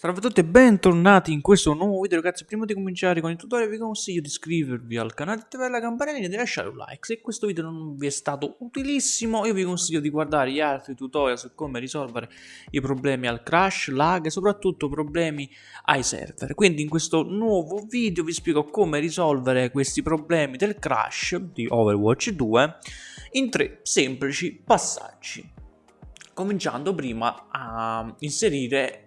Salve a tutti e bentornati in questo nuovo video ragazzi. Prima di cominciare con il tutorial vi consiglio di iscrivervi al canale, di attivare la campanellina e di lasciare un like Se questo video non vi è stato utilissimo. Io vi consiglio di guardare gli altri tutorial su come risolvere i problemi al crash, lag e soprattutto problemi ai server. Quindi in questo nuovo video vi spiego come risolvere questi problemi del crash di Overwatch 2 in tre semplici passaggi. Cominciando prima a inserire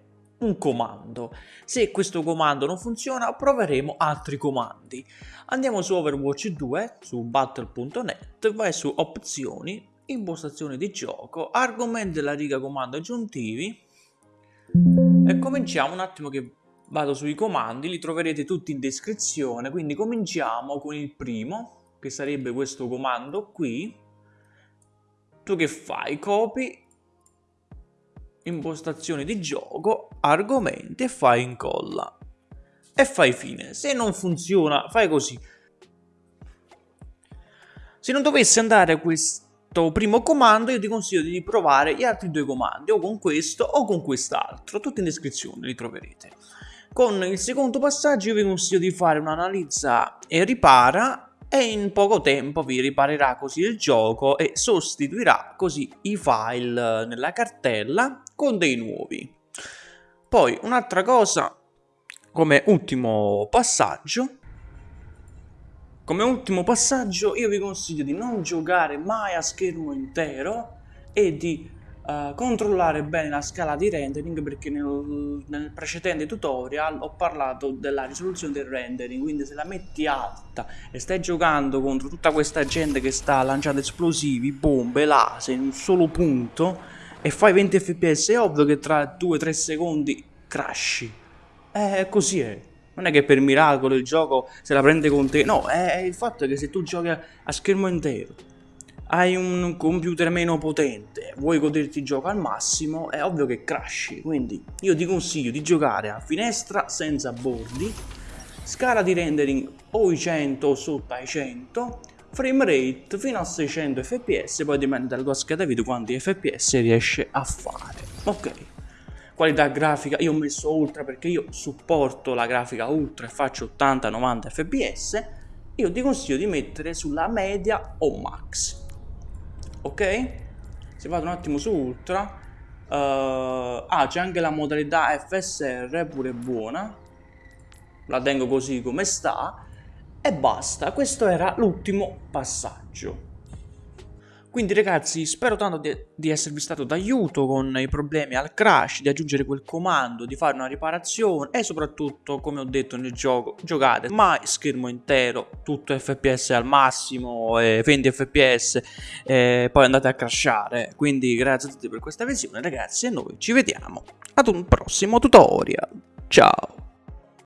un comando. Se questo comando non funziona proveremo altri comandi. Andiamo su Overwatch 2, su battle.net, vai su opzioni, impostazioni di gioco, argomenti della riga comando aggiuntivi e cominciamo un attimo che vado sui comandi, li troverete tutti in descrizione, quindi cominciamo con il primo, che sarebbe questo comando qui. Tu che fai? Copy impostazioni di gioco, argomenti e fai incolla. E fai fine. Se non funziona, fai così. Se non dovesse andare questo primo comando, io ti consiglio di provare gli altri due comandi, o con questo o con quest'altro. Tutti in descrizione li troverete. Con il secondo passaggio io vi consiglio di fare un'analizza e ripara e in poco tempo vi riparerà così il gioco e sostituirà così i file nella cartella con dei nuovi. Poi un'altra cosa come ultimo passaggio come ultimo passaggio io vi consiglio di non giocare mai a schermo intero e di uh, controllare bene la scala di rendering perché nel, nel, precedente tutorial ho parlato della risoluzione del rendering quindi se la metti alta e stai giocando contro tutta questa gente che sta lanciando esplosivi, bombe, laser in un solo punto e fai 20 fps è ovvio che tra 2-3 secondi crashi eh così è. Non è che per miracolo il gioco se la prende con te. No è il fatto che se tu giochi a schermo intero hai un computer meno potente, vuoi goderti il gioco al massimo, è ovvio che crashi. Quindi io ti consiglio di giocare a finestra senza bordi, scala di rendering o i 100 o sotto ai 100, frame rate fino a 600 fps, poi dipende dalla tua scheda video quanti fps riesce a fare. Ok. Qualità grafica, io ho messo ultra perché io supporto la grafica ultra e faccio 80-90 fps, io ti consiglio di mettere sulla media o max ok? Se vado un attimo su ultra. Uh, ah c'è anche la modalità FSR pure buona. La tengo così come sta. E basta questo era l'ultimo passaggio quindi ragazzi spero tanto di, di, esservi stato d'aiuto con i problemi al crash, di aggiungere quel comando, di fare una riparazione e soprattutto come ho detto nel gioco giocate mai schermo intero, tutto fps al massimo, eh, 20 fps e poi andate a crashare. Quindi grazie a tutti per questa visione ragazzi e noi ci vediamo ad un prossimo tutorial. Ciao!